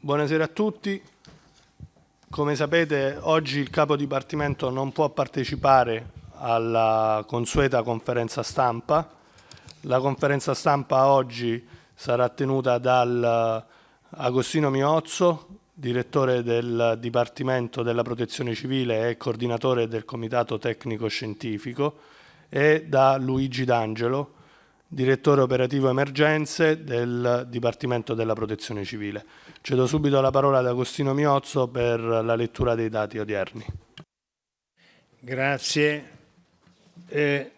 Buonasera a tutti. Come sapete oggi il capo dipartimento non può partecipare alla consueta conferenza stampa. La conferenza stampa oggi sarà tenuta dal Agostino Miozzo, direttore del Dipartimento della Protezione Civile e coordinatore del Comitato Tecnico Scientifico, e da Luigi D'Angelo, direttore operativo emergenze del Dipartimento della Protezione Civile. Cedo subito la parola ad Agostino Miozzo per la lettura dei dati odierni. Grazie. Eh,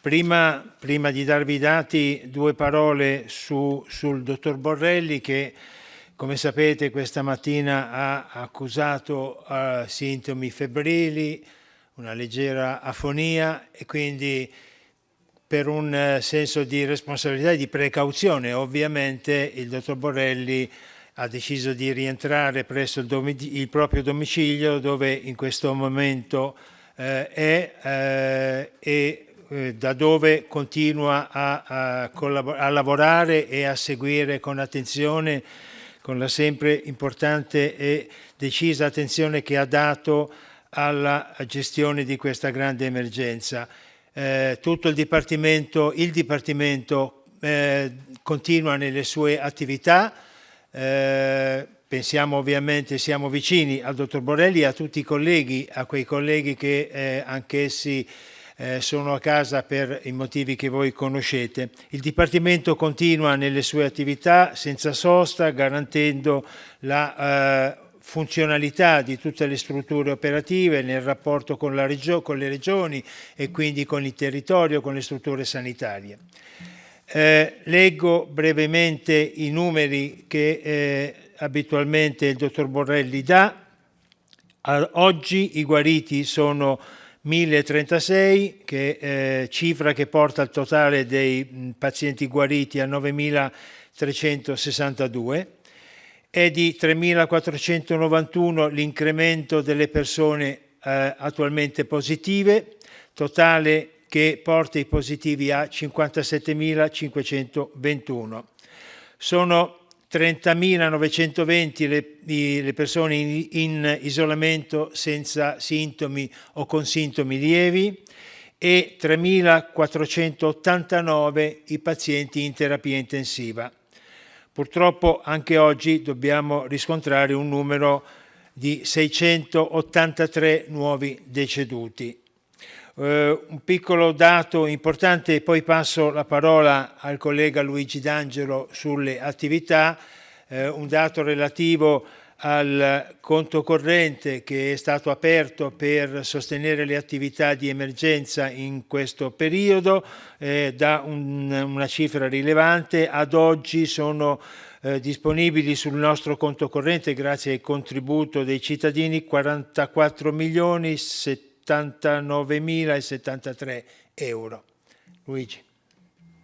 prima, prima, di darvi i dati, due parole su, sul dottor Borrelli che, come sapete, questa mattina ha accusato uh, sintomi febbrili, una leggera afonia e quindi per un eh, senso di responsabilità e di precauzione. Ovviamente il dottor Borrelli ha deciso di rientrare presso il, il proprio domicilio dove in questo momento eh, è eh, e eh, da dove continua a, a, a, lavorare e a seguire con attenzione, con la sempre importante e decisa attenzione che ha dato alla gestione di questa grande emergenza eh, tutto il Dipartimento, il Dipartimento eh, continua nelle sue attività, eh, pensiamo ovviamente, siamo vicini al dottor Borelli e a tutti i colleghi, a quei colleghi che eh, anch'essi sono a casa per i motivi che voi conoscete. Il Dipartimento continua nelle sue attività senza sosta, garantendo la funzionalità di tutte le strutture operative nel rapporto con, con, le regioni e quindi con il territorio, con le strutture sanitarie. Eh, leggo brevemente i numeri che eh, abitualmente il dottor Borrelli dà. Oggi i guariti sono 1036, che, eh, cifra che porta il totale dei mh, pazienti guariti a 9362 è di 3.491 l'incremento delle persone eh, attualmente positive, totale che porta i positivi a 57.521. Sono 30.920 le, le, persone in, in isolamento senza sintomi o con sintomi lievi e 3.489 i pazienti in terapia intensiva. Purtroppo anche oggi dobbiamo riscontrare un numero di 683 nuovi deceduti. Eh, un piccolo dato importante e poi passo la parola al collega Luigi D'Angelo sulle attività, eh, un dato relativo al conto corrente che è stato aperto per sostenere le attività di emergenza in questo periodo eh, da un, una cifra rilevante. Ad oggi sono eh, disponibili sul nostro conto corrente grazie al contributo dei cittadini 44 milioni 79 mila e 73 euro. Luigi.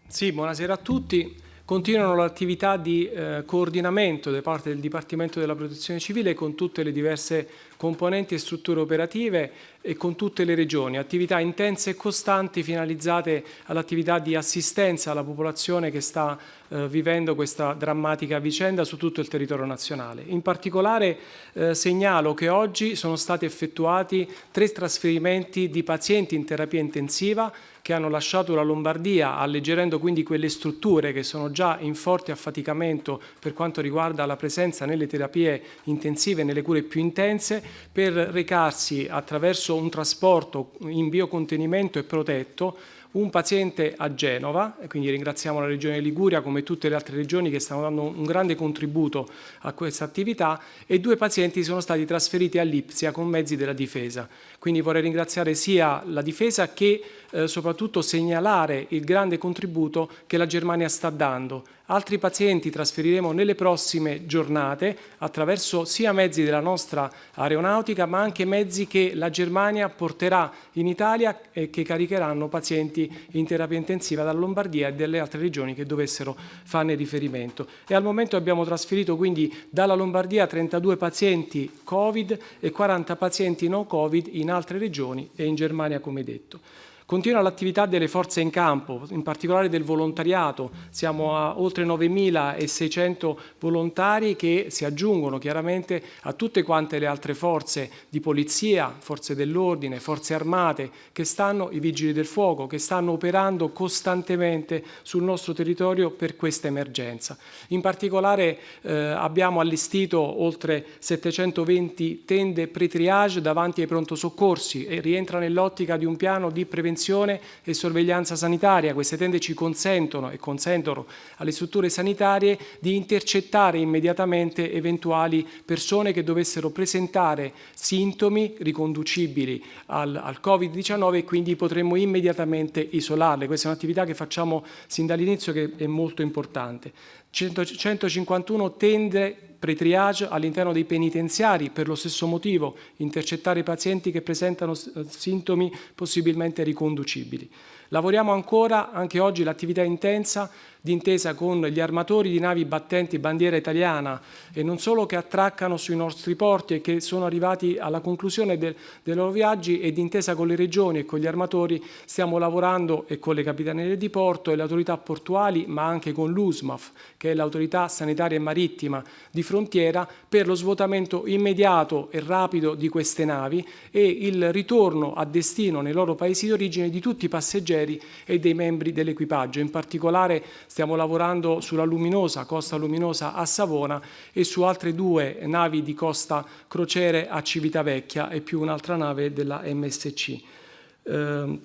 Sì, buonasera a tutti. Continuano l'attività di eh, coordinamento da parte del Dipartimento della Protezione Civile con tutte le diverse componenti e strutture operative e con tutte le regioni, attività intense e costanti finalizzate all'attività di assistenza alla popolazione che sta eh, vivendo questa drammatica vicenda su tutto il territorio nazionale. In particolare eh, segnalo che oggi sono stati effettuati tre trasferimenti di pazienti in terapia intensiva che hanno lasciato la Lombardia, alleggerendo quindi quelle strutture che sono già in forte affaticamento per quanto riguarda la presenza nelle terapie intensive nelle cure più intense, per recarsi attraverso un trasporto in biocontenimento e protetto un paziente a Genova, e quindi ringraziamo la Regione Liguria come tutte le altre regioni che stanno dando un grande contributo a questa attività e due pazienti sono stati trasferiti a Lipsia con mezzi della difesa. Quindi vorrei ringraziare sia la difesa che eh, soprattutto segnalare il grande contributo che la Germania sta dando Altri pazienti trasferiremo nelle prossime giornate attraverso sia mezzi della nostra aeronautica ma anche mezzi che la Germania porterà in Italia e che caricheranno pazienti in terapia intensiva dalla Lombardia e dalle altre regioni che dovessero farne riferimento. E al momento abbiamo trasferito quindi dalla Lombardia 32 pazienti Covid e 40 pazienti no Covid in altre regioni e in Germania come detto. Continua l'attività delle forze in campo, in particolare del volontariato. Siamo a oltre 9.600 volontari che si aggiungono chiaramente a tutte quante le altre forze di polizia, forze dell'ordine, forze armate, che stanno, i vigili del fuoco, che stanno operando costantemente sul nostro territorio per questa emergenza. In particolare eh, abbiamo allestito oltre 720 tende pre-triage davanti ai pronto soccorsi e rientra nell'ottica di un piano di prevenzione prevenzione e sorveglianza sanitaria. Queste tende ci consentono e consentono alle strutture sanitarie di intercettare immediatamente eventuali persone che dovessero presentare sintomi riconducibili al, al Covid-19 e quindi potremmo immediatamente isolarle. Questa è un'attività che facciamo sin dall'inizio che è molto importante. 151 tende pre-triage all'interno dei penitenziari per lo stesso motivo, intercettare i pazienti che presentano sintomi possibilmente riconducibili. Lavoriamo ancora, anche oggi l'attività intensa d'intesa con gli armatori di navi battenti bandiera italiana e non solo che attraccano sui nostri porti e che sono arrivati alla conclusione del, dei loro viaggi e d'intesa con le regioni e con gli armatori stiamo lavorando e con le capitanerie di porto e le autorità portuali ma anche con l'USMAF che è l'autorità sanitaria e marittima di frontiera per lo svuotamento immediato e rapido di queste navi e il ritorno a destino nei loro paesi di origine di tutti i passeggeri e dei membri dell'equipaggio. In particolare stiamo lavorando sulla Luminosa, Costa Luminosa a Savona e su altre due navi di Costa Crociere a Civitavecchia e più un'altra nave della MSC. Eh,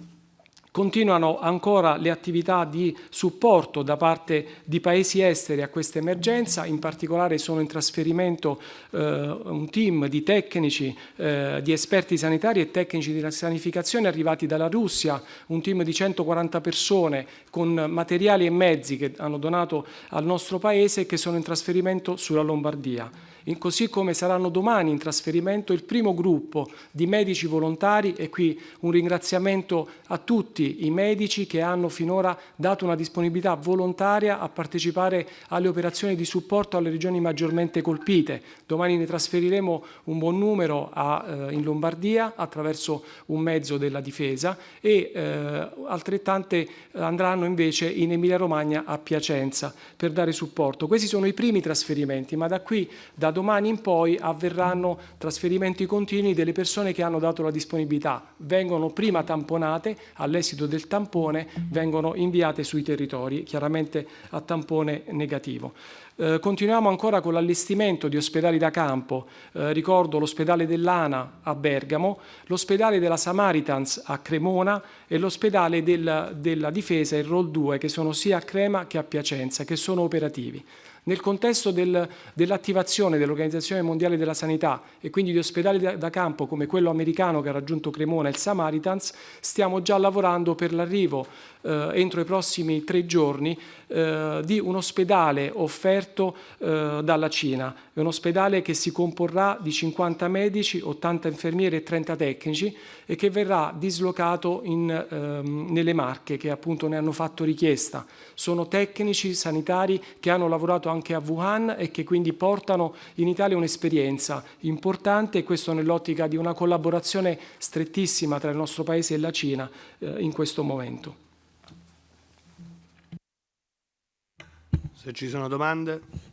Continuano ancora le attività di supporto da parte di paesi esteri a questa emergenza, in particolare sono in trasferimento eh, un team di tecnici, eh, di esperti sanitari e tecnici di sanificazione arrivati dalla Russia, un team di 140 persone con materiali e mezzi che hanno donato al nostro paese e che sono in trasferimento sulla Lombardia così come saranno domani in trasferimento il primo gruppo di medici volontari e qui un ringraziamento a tutti i medici che hanno finora dato una disponibilità volontaria a partecipare alle operazioni di supporto alle regioni maggiormente colpite. Domani ne trasferiremo un buon numero a, eh, in Lombardia attraverso un mezzo della difesa e eh, altrettante andranno invece in Emilia Romagna a Piacenza per dare supporto. Questi sono i primi trasferimenti, ma da qui, da domani in poi avverranno trasferimenti continui delle persone che hanno dato la disponibilità. Vengono prima tamponate, all'esito del tampone vengono inviate sui territori, chiaramente a tampone negativo. Eh, continuiamo ancora con l'allestimento di ospedali da campo, eh, ricordo l'ospedale dell'ANA a Bergamo, l'ospedale della Samaritans a Cremona e l'ospedale della, della Difesa, il ROL 2, che sono sia a Crema che a Piacenza, che sono operativi. Nel contesto del, dell'attivazione dell'Organizzazione Mondiale della Sanità e quindi di ospedali da, da, campo come quello americano che ha raggiunto Cremona il Samaritans, stiamo già lavorando per l'arrivo eh, entro i prossimi tre giorni eh, di un ospedale offerto eh, dalla Cina. È un ospedale che si comporrà di 50 medici, 80 infermieri e 30 tecnici e che verrà dislocato in, ehm, nelle Marche che appunto ne hanno fatto richiesta. Sono tecnici sanitari che hanno lavorato anche a Wuhan e che quindi portano in Italia un'esperienza importante e questo nell'ottica di una collaborazione strettissima tra il nostro Paese e la Cina eh, in questo momento. Se ci sono domande.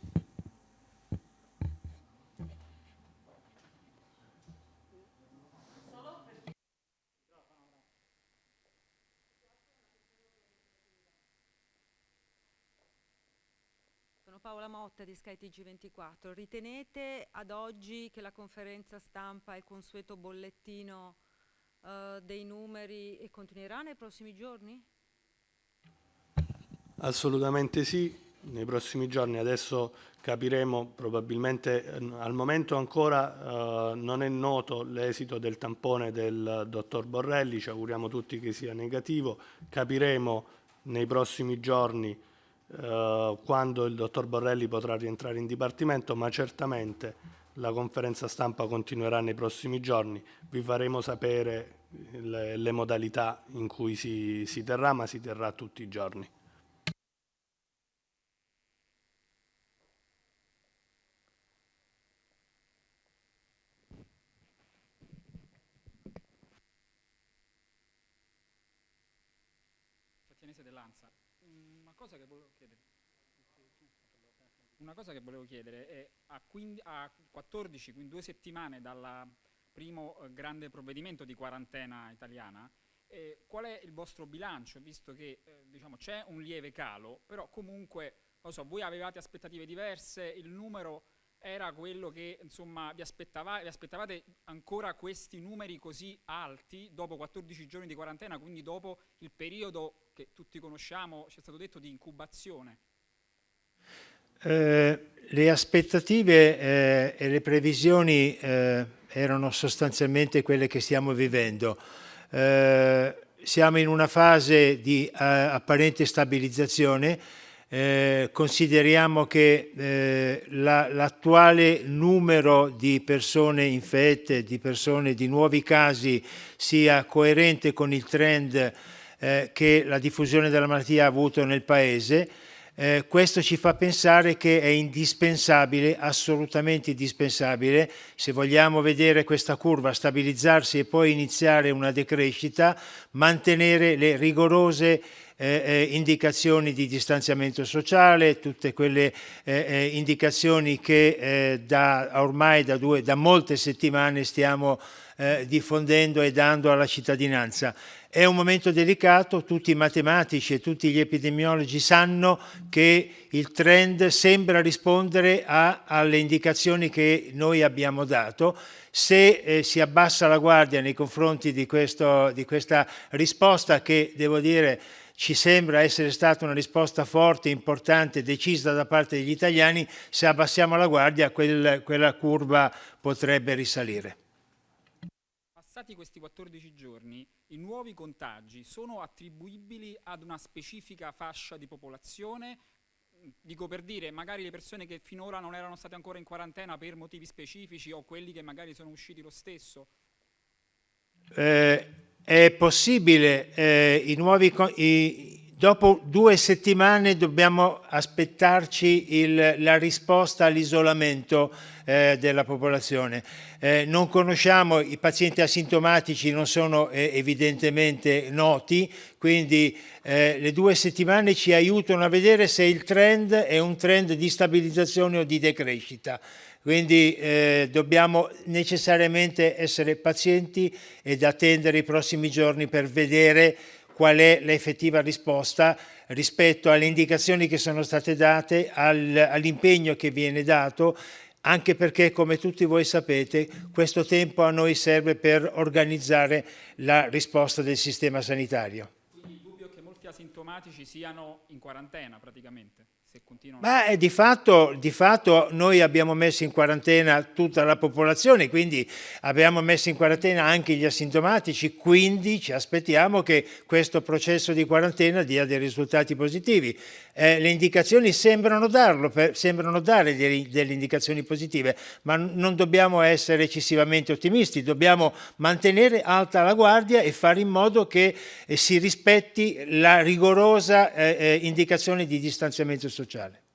Paola Motta di skytg 24 Ritenete ad oggi che la conferenza stampa e il consueto bollettino uh, dei numeri continuerà nei prossimi giorni? Assolutamente sì, nei prossimi giorni, adesso capiremo probabilmente, eh, al momento ancora eh, non è noto l'esito del tampone del dottor Borrelli, ci auguriamo tutti che sia negativo, capiremo nei prossimi giorni eh, quando il dottor Borrelli potrà rientrare in dipartimento, ma certamente la conferenza stampa continuerà nei prossimi giorni, vi faremo sapere le, le modalità in cui si, si terrà, ma si terrà tutti i giorni. Dell'Ansa. Cosa che volevo chiedere. Una cosa che volevo chiedere è a, 15, a 14, quindi due settimane dal primo eh, grande provvedimento di quarantena italiana, eh, qual è il vostro bilancio, visto che eh, diciamo, c'è un lieve calo, però comunque, so, voi avevate aspettative diverse, il numero era quello che insomma, vi, aspettava, vi aspettavate ancora questi numeri così alti dopo 14 giorni di quarantena, quindi dopo il periodo che tutti conosciamo, ci è stato detto, di incubazione? Eh, le aspettative eh, e le previsioni eh, erano sostanzialmente quelle che stiamo vivendo. Eh, siamo in una fase di eh, apparente stabilizzazione, eh, consideriamo che eh, l'attuale la, numero di persone infette, di persone di nuovi casi sia coerente con il trend eh, che la diffusione della malattia ha avuto nel Paese. Eh, questo ci fa pensare che è indispensabile, assolutamente indispensabile, se vogliamo vedere questa curva stabilizzarsi e poi iniziare una decrescita, mantenere le rigorose eh, eh, indicazioni di distanziamento sociale, tutte quelle eh, eh indicazioni che da, ormai da, due, da, molte settimane stiamo diffondendo e dando alla cittadinanza. È un momento delicato, tutti i matematici e tutti gli epidemiologi sanno che il trend sembra rispondere a, alle indicazioni che noi abbiamo dato. Se eh, si abbassa la guardia nei confronti di, questo, di questa risposta che, devo dire, ci sembra essere stata una risposta forte, importante, decisa da parte degli italiani, se abbassiamo la guardia quel, quella curva potrebbe risalire. Passati questi 14 giorni, i nuovi contagi sono attribuibili ad una specifica fascia di popolazione? Dico per dire, magari le persone che finora non erano state ancora in quarantena per motivi specifici o quelli che magari sono usciti lo stesso? Eh, è possibile, eh, i nuovi, i, dopo due settimane dobbiamo aspettarci il, la risposta all'isolamento eh, della popolazione. Eh, non conosciamo, i pazienti asintomatici non sono eh, evidentemente noti, quindi eh, le due settimane ci aiutano a vedere se il trend è un trend di stabilizzazione o di decrescita. Quindi eh, dobbiamo necessariamente essere pazienti ed attendere i prossimi giorni per vedere qual è l'effettiva risposta rispetto alle indicazioni che sono state date, al, all'impegno che viene dato, anche perché, come tutti voi sapete, questo tempo a noi serve per organizzare la risposta del sistema sanitario. Quindi il dubbio che molti asintomatici siano in quarantena praticamente? Continuano... Beh, di fatto, di fatto noi abbiamo messo in quarantena tutta la popolazione, quindi abbiamo messo in quarantena anche gli asintomatici, quindi ci aspettiamo che questo processo di quarantena dia dei risultati positivi. Eh, le indicazioni sembrano, darlo, per, sembrano dare delle, delle indicazioni positive, ma non dobbiamo essere eccessivamente ottimisti, dobbiamo mantenere alta la guardia e fare in modo che eh, si rispetti la rigorosa eh, eh indicazione di distanziamento sociale.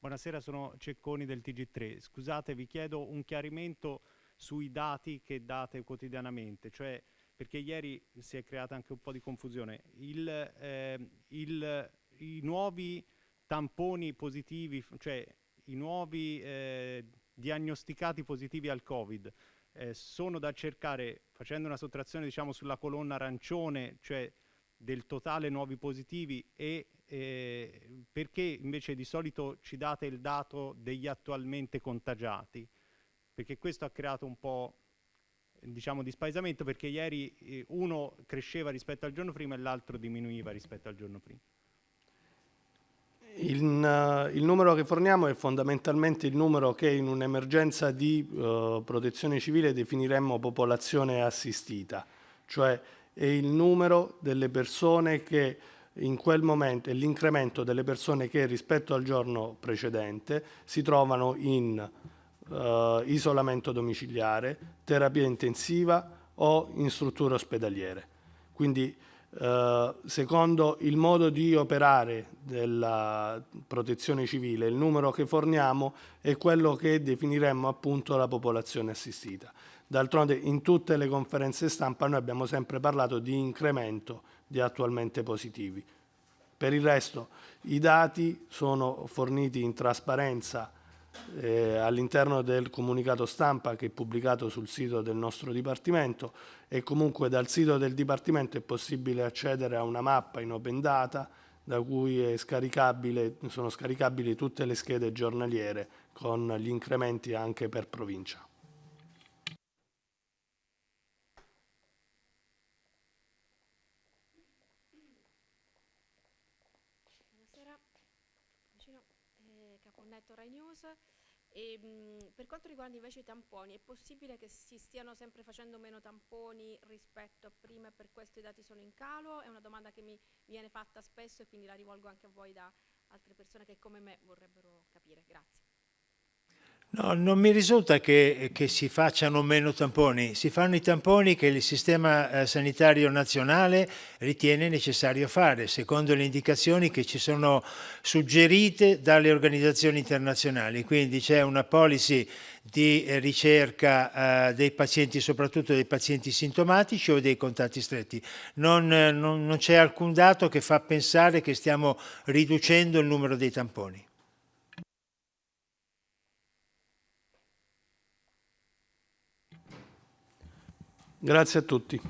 Buonasera, sono Cecconi del TG3. Scusate, vi chiedo un chiarimento sui dati che date quotidianamente, cioè perché ieri si è creata anche un po' di confusione. Il, eh, il, I nuovi tamponi positivi, cioè i nuovi eh, diagnosticati positivi al Covid, eh, sono da cercare facendo una sottrazione diciamo sulla colonna arancione, cioè del totale nuovi positivi e eh, perché invece di solito ci date il dato degli attualmente contagiati? Perché questo ha creato un po' diciamo di spaesamento perché ieri eh, uno cresceva rispetto al giorno prima e l'altro diminuiva rispetto al giorno prima. Il, uh, il, numero che forniamo è fondamentalmente il numero che in un'emergenza di uh, protezione civile definiremmo popolazione assistita, cioè è il numero delle persone che in quel momento è l'incremento delle persone che rispetto al giorno precedente si trovano in uh, isolamento domiciliare, terapia intensiva o in strutture ospedaliere. Quindi eh, secondo il modo di operare della protezione civile, il numero che forniamo è quello che definiremmo appunto la popolazione assistita. D'altronde in tutte le conferenze stampa noi abbiamo sempre parlato di incremento di attualmente positivi. Per il resto i dati sono forniti in trasparenza eh, all'interno del comunicato stampa che è pubblicato sul sito del nostro Dipartimento e comunque dal sito del Dipartimento è possibile accedere a una mappa in open data da cui scaricabile, sono scaricabili tutte le schede giornaliere con gli incrementi anche per provincia. Buonasera, vicino Caponnetto Rai News. E, mh, per quanto riguarda invece i tamponi, è possibile che si stiano sempre facendo meno tamponi rispetto a prima e per questo i dati sono in calo? È una domanda che mi viene fatta spesso e quindi la rivolgo anche a voi da altre persone che come me vorrebbero capire. Grazie. No, non mi risulta che, che, si facciano meno tamponi, si fanno i tamponi che il sistema eh, sanitario nazionale ritiene necessario fare, secondo le indicazioni che ci sono suggerite dalle organizzazioni internazionali. Quindi c'è una policy di ricerca eh, dei pazienti, soprattutto dei pazienti sintomatici o dei contatti stretti. Non, eh, non, non c'è alcun dato che fa pensare che stiamo riducendo il numero dei tamponi. Grazie a tutti.